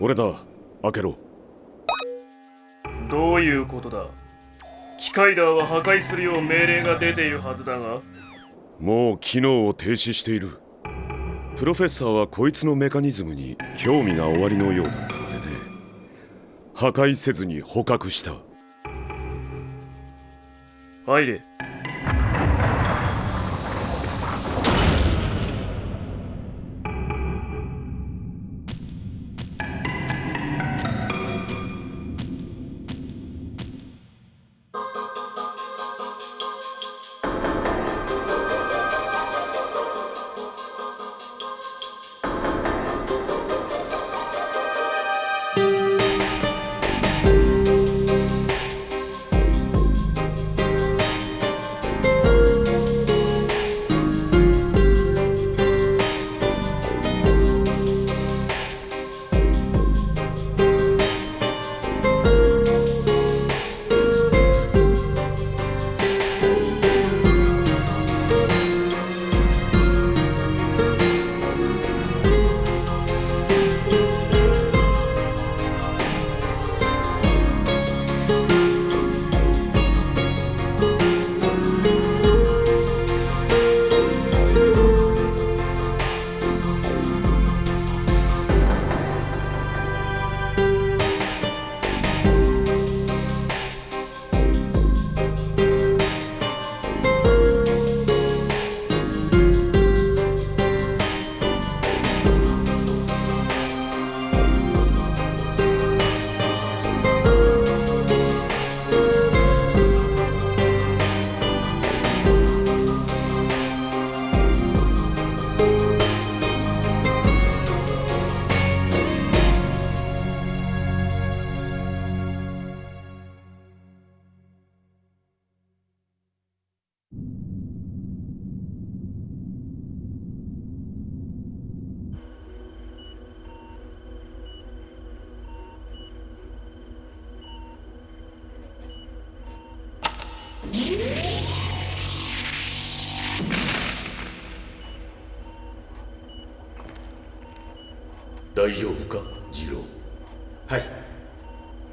俺だ。開けろ。どういうことだ？機械ダーは破壊するよう命令が出ているはずだが。もう機能を停止している。プロフェッサーはこいつのメカニズムに興味がおありのようだったのでね。破壊せずに捕獲した。入れ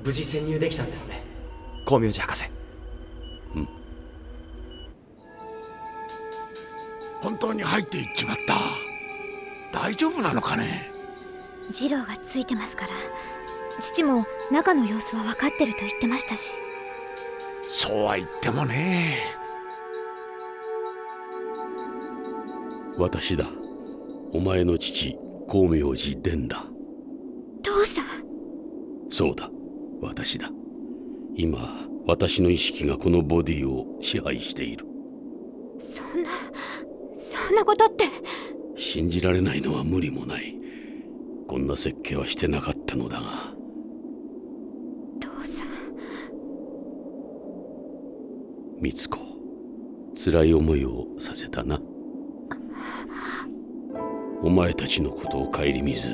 無事潜入できたんですね。光明寺博士。本当に入っていっちまった。大丈夫なのかね？次郎がついてますから。父も中の様子は分かってると言ってましたし。そうは言ってもね。私だ。お前の父光明寺伝だ。父さん。そうだ私だ。今私の意識がこのボディを支配している。そんなそんなことって。信じられないのは無理もない。こんな設計はしてなかったのだが。父さん。美津子辛い思いをさせたな。お前たちのことを顧みず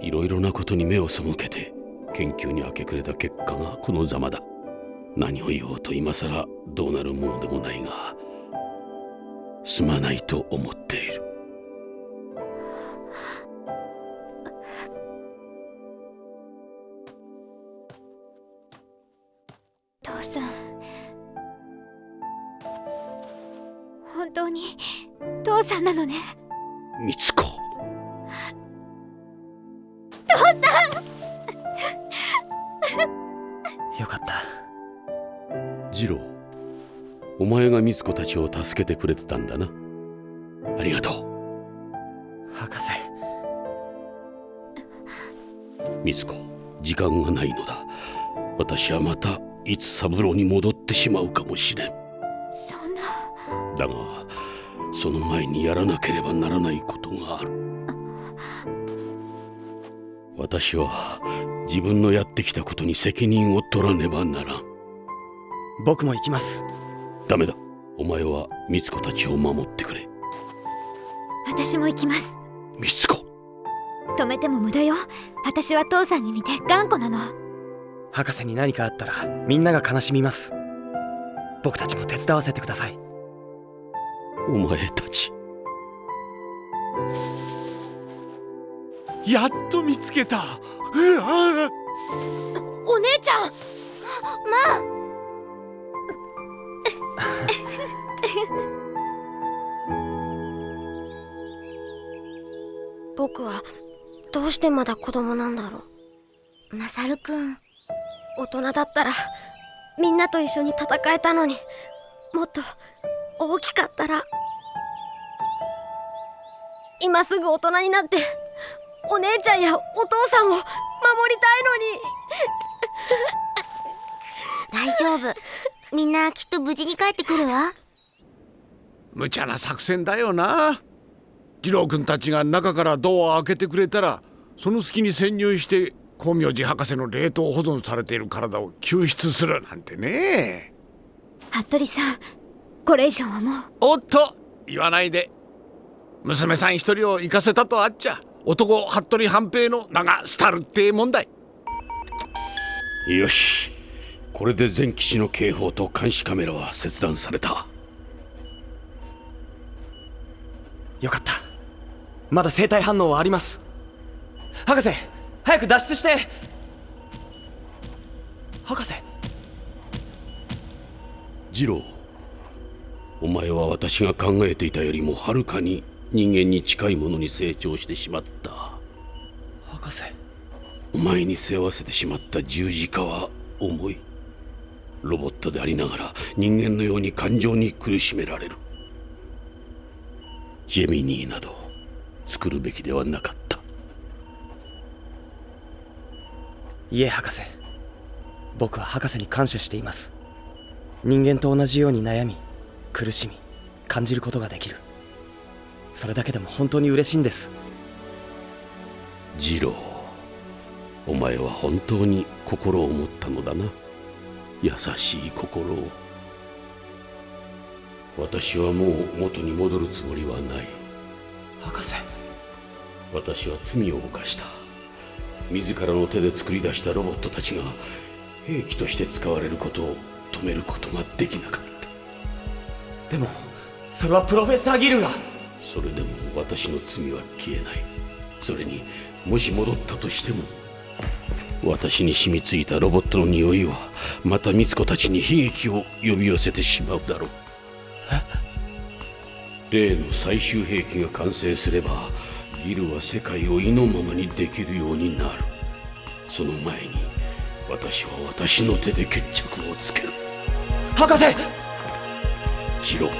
いろいろなことに目を背けて研究に明け暮れた結果がこのざまだ。何を言おうと今さらどうなるものでもないがすまないと思っている。父さん。本当に父さんなのね。美津子よかった。次郎お前が美津子たちを助けてくれてたんだな。ありがと博士。う美津子時間がないのだ。私はまたいつ三郎に戻ってしまうかもしれんん。そんな。だがその前にやらなければならないことがある。私は自分のやってきたことに責任を取らねばならん。僕も行きます。ダメだ。お前は美津子たちを守ってくれ。私も行きます。美津子。止めても無駄よ。私は父さんに似て頑固なの。博士に何かあったらみんなが悲しみます。僕たちも手伝わせてください。お前たち。やっと見つけた。うわお姉ちゃん。まあ。僕はどうしてまだ子供なんだろう。マサルくん。大人だったらみんなと一緒に戦えたのにもっと大きかったら今すぐ大人になってお姉ちゃんやお父さんを守りたいのに。大丈夫。みんなきっと無事に帰ってくるわ。無茶な作戦だよな。次郎君たちが中からドアを開けてくれたらその隙に潜入して光明寺博士の冷凍保存されている体を救出するなんてね。服部さんこれ以上はもう。おっと言わないで。娘さん一人を行かせたとあっちゃ男服部半平の名が廃るって問題。よし。これで全基地の警報と監視カメラは切断された。よかった。まだ生体反応はあります。博士早く脱出して。博士。次郎お前は私が考えていたよりもはるかに人間に近いものに成長してしまった。博士。お前に背負わせてしまった十字架は重い。ロボットでありながら人間のように感情に苦しめられる。ジェミニーなど作るべきではなかった。いえ博士。僕は博士に感謝しています。人間と同じように悩み苦しみ感じることができるそれだけでも本当に嬉しいんです。次郎お前は本当に心を持ったのだな。優しい心を。私はもう元に戻るつもりはない。博士。私は罪を犯した。自らの手で作り出したロボットたちが兵器として使われることを止めることができなかった。でもそれはプロフェッサーギルがそれでも私の罪は消えない。それにもし戻ったとしても私に染みついたロボットの匂いはまた美津子たちに悲劇を呼び寄せてしまうだろう。例の最終兵器が完成すればギルは世界を意のままにできるようになる。その前に私は私の手で決着をつける。博士！ジロお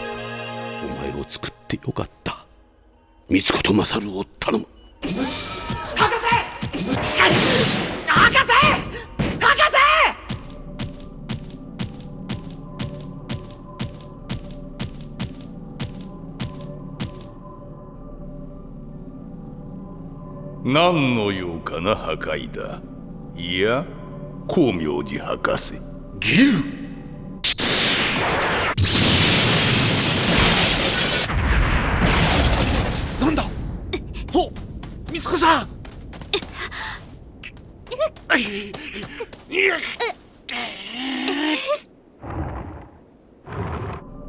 前を作ってよかった美津子と勝を頼む。何の用かな破壊だ。いや光明寺博士。ギル子さん。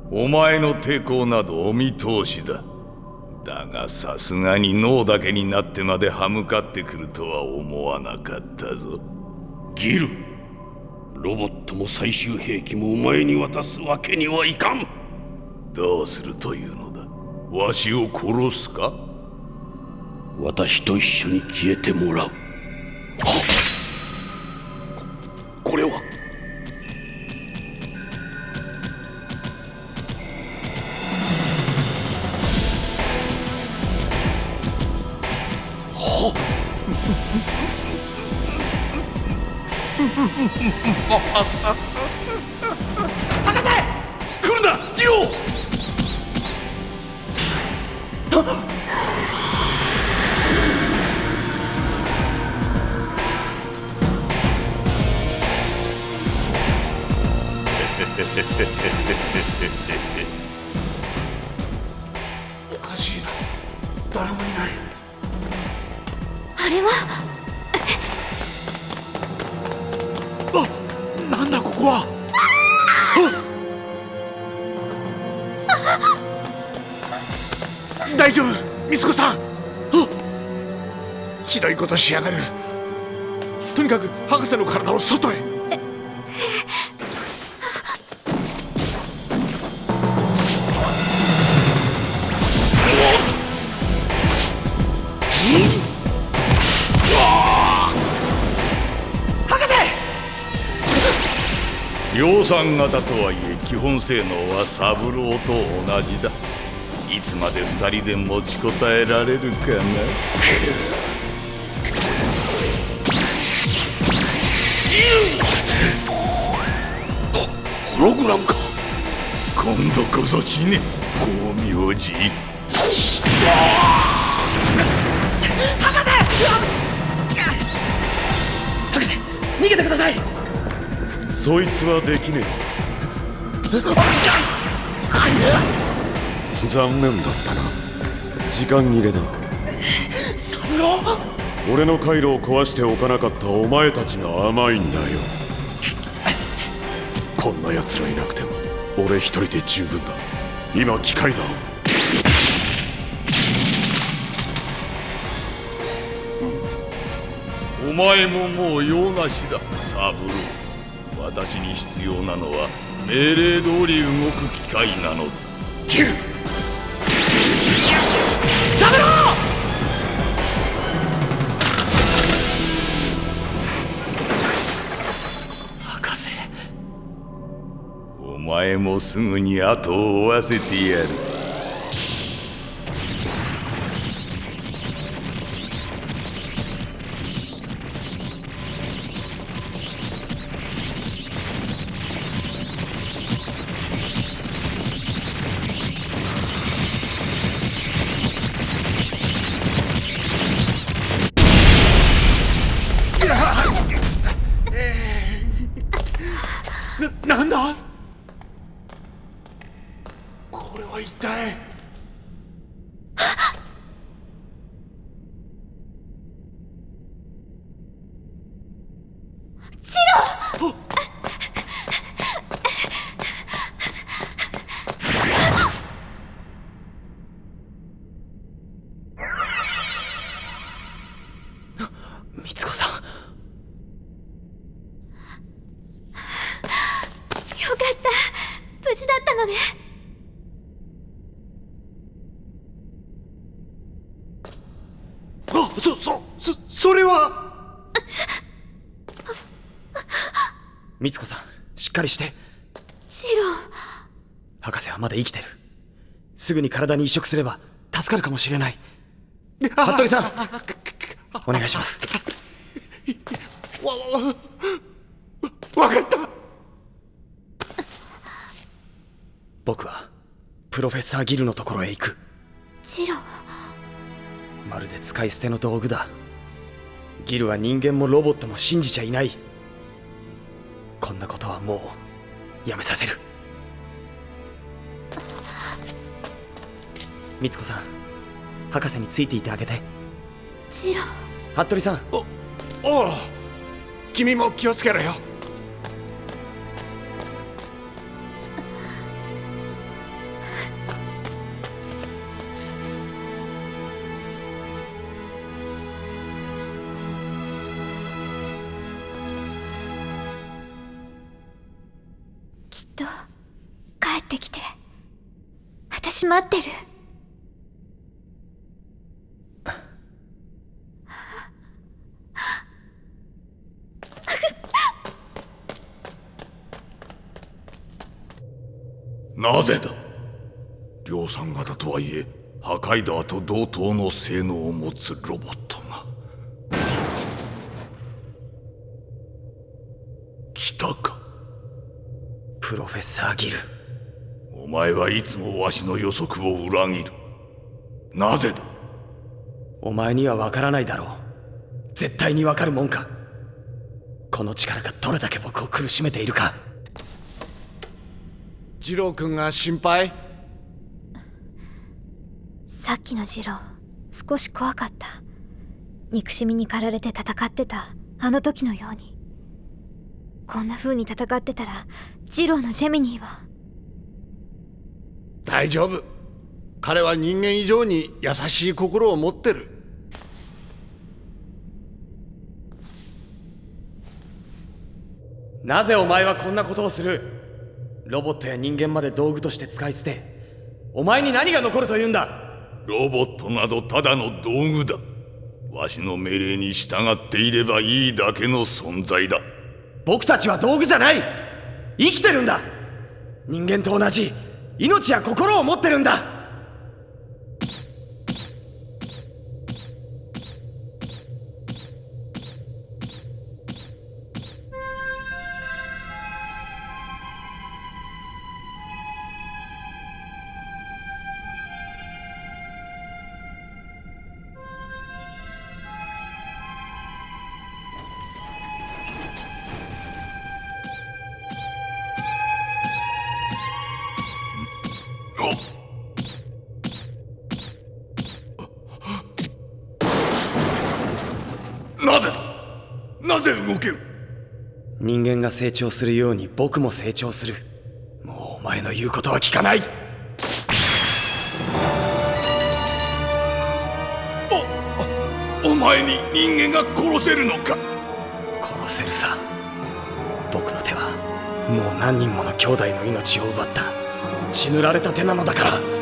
お前の抵抗などお見通しだ。だがさすがに脳だけになってまで歯向かってくるとは思わなかったぞ。ギルロボットも最終兵器もお前に渡すわけにはいかんどうするというのだわしを殺すか私と一緒に消えてもらう。はこれは？来 誰もいない。あれは？あなんだここは？大丈夫。美津子さん。あひどいことしやがる。とにかく博士の体を外へ産型とはいえ基本性能はサブローと同じだ。いつまで二人で持ちこたえられるかな。ホログラムか。今度こそ死ね。光明寺。博士！逃げてくださいそいつはできねえ。残念だったな。時間切れだ。サブロー俺の回路を壊しておかなかったお前たちが甘いんだよ。こんな奴らいなくても俺一人で十分だ。今機械だ。お前ももう用なしだサブロー私に必要なのは命令通り動く機械なの。だキルサブロー博士。お前もすぐに後を追わせてやるみつこさん。よかった。無事だったのね。あそそそそれは。みつこさんしっかりして。ジロ。ー博士はまだ生きてる。すぐに体に移植すれば助かるかもしれない。服部さんお願いします。わわわわかった。僕はプロフェッサーギルのところへ行く。ジロー。まるで使い捨ての道具だ。ギルは人間もロボットも信じちゃいない。こんなことはもうやめさせる。みつこさん博士についていてあげて。ジロー服部さん。おおう君も気をつけろよ。きっと帰ってきて私待ってるなぜだ？量産型とはいえ破壊ダーと同等の性能を持つロボットが。来たか。プロフェッサーギル。お前はいつもわしの予測を裏切る。なぜだ？お前にはわからないだろう。絶対にわかるもんか。この力がどれだけ僕を苦しめているか二郎君が心配？さっきのジロー少し怖かった。憎しみに駆られて戦ってた。あの時のように。こんな風に戦ってたらジローのジェミニーは。大丈夫。彼は人間以上に優しい心を持ってる。なぜお前はこんなことをする？ロボットや人間まで道具として使い捨てお前に何が残るというんだ？ロボットなどただの道具だ。わしの命令に従っていればいいだけの存在だ。僕たちは道具じゃない！生きてるんだ！人間と同じ命や心を持ってるんだぜ動ける人間が成長するように僕も成長する。もうお前の言うことは聞かない。お前に人間が殺せるのか？殺せるさ。僕の手はもう何人もの兄弟の命を奪った。血塗られた手なのだから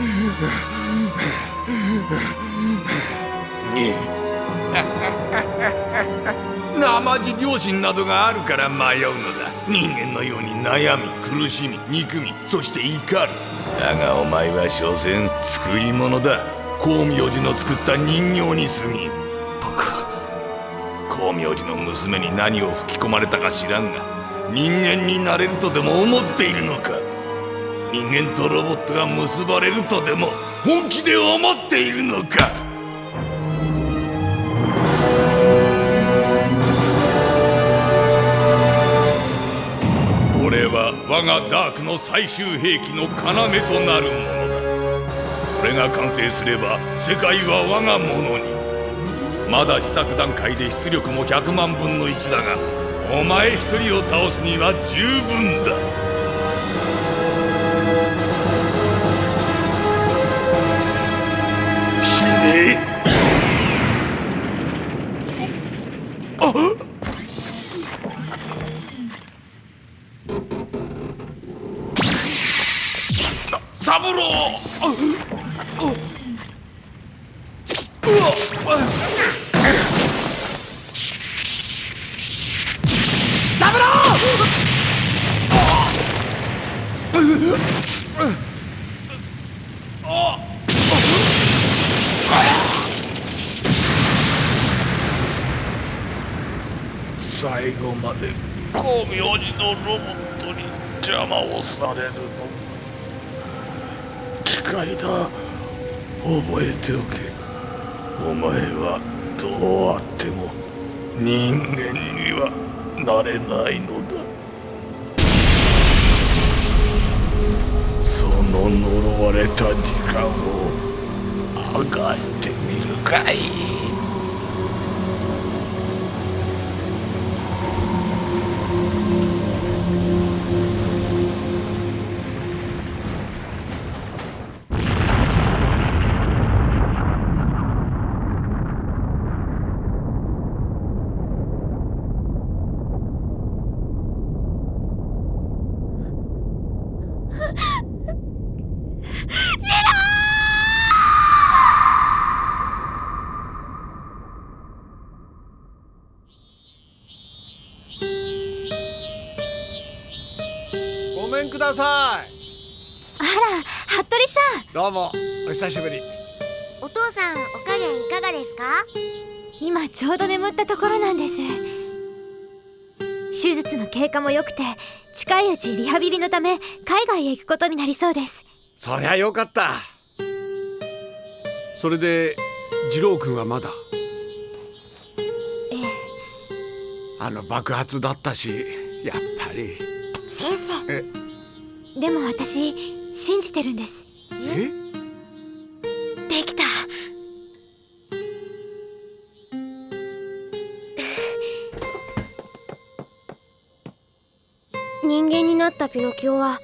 生地良心などがあるから迷うのだ。人間のように悩み苦しみ憎みそして怒る。だがお前は所詮作り物だ。光明寺の作った人形に過ぎん。僕は。光明寺の娘に何を吹き込まれたか知らんが人間になれるとでも思っているのか？人間とロボットが結ばれるとでも本気で思っているのか？これは我がダークの最終兵器の要となるものだ。これが完成すれば世界は我がものに。まだ試作段階で出力も100万分の1だがお前一人を倒すには十分だ。死最後まで光明寺のロボットに邪魔をされるの。機械だ。覚えておけ。お前はどうあっても人間にはなれないのだ。その呪われた時間をあがってみるかい。どうもお久しぶり。お父さんお加減いかがですか？今ちょうど眠ったところなんです。手術の経過も良くて近いうちリハビリのため海外へ行くことになりそうです。そりゃよかった。それで次郎君はまだ？ええ。あの爆発だったしやっぱり。先生。え？でも私信じてるんです。えできた人間になったピノキオは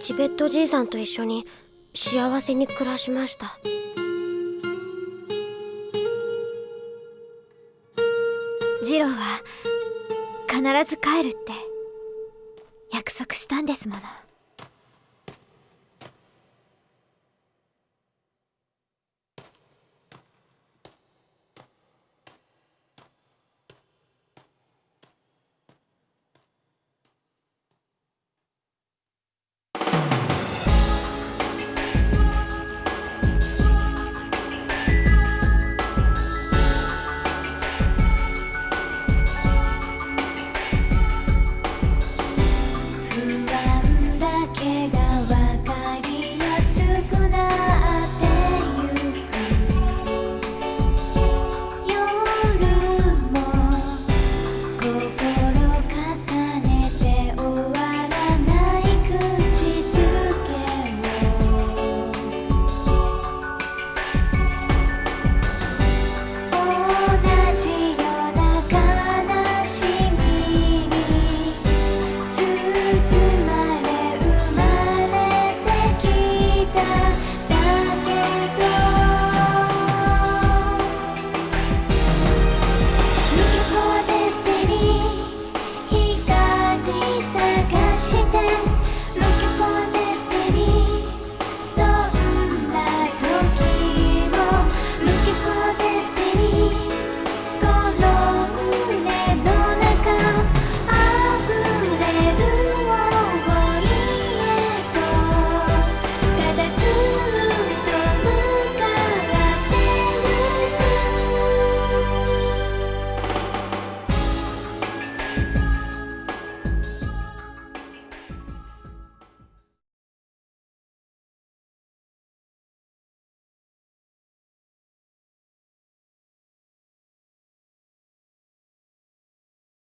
チベットじいさんと一緒に幸せに暮らしました。ジローは必ず帰るって約束したんですもの。して